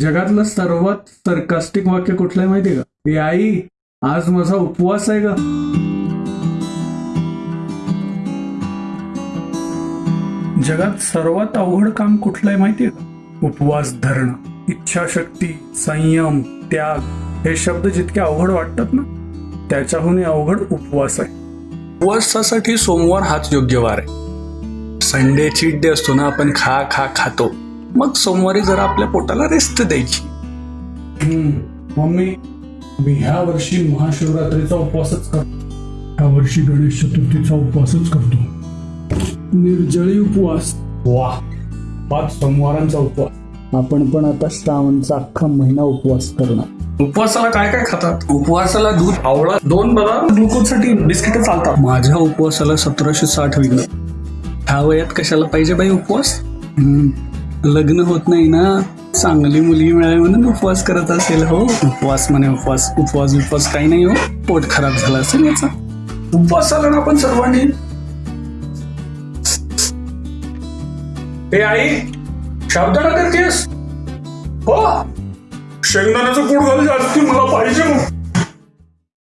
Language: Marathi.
जगातलं सर्वात सरकास्टिक वाक्य कुठलं आहे माहितीये का? ए आई आज माझा उपवास आहे का? जगात सर्वात अवघड काम कुठलं आहे माहितीये का? उपवास धरणं इच्छाशक्ती संयम त्याग हे शब्द जितके अवघड वाटतात ना त्याच्याहून अवघड उपवास आहे. उपवासासाठी सोमवार हाच योग्य वार आहे. संडे चीट डे असतो ना आपण खा खा खातो. मग सोमवारी जरा आपल्या पोटाला रेस्ट द्यायची. मम्मी मी ह्या वर्षी महाशिवरात्रीचा उपवासच करतो ह्या वर्षी गणेश चतुर्थीचा उपवासच करतो. निर्जळी उपवास. वा. पाच सोमवारांचा उपवास. आपण पण आता श्रावणचा अख्खा महिना उपवास करणार. उपवासाला काय काय खातात? उपवासाला दूध आवळा दोन बदाम ग्लुकोजसाठी बिस्किट चालतात. माझ्या उपवासाला सतराशे साठ विघ्न. ह्या वयात कशाला पाहिजे बाई उपवास? हम्म, लग्न होत नाही ना चांगली मुलगी मिळाली म्हणून उपवास करत असेल हो. उपवास म्हणे उपवास उपवास उपवास काही नाही हो. पोट खराब झाला असेल याचा. उपवास झाला ना आपण सर्वांनी. हे आई शब्दाला करतेस? हो. शेंगदाण्याचं कूड घाल जास्ती मला.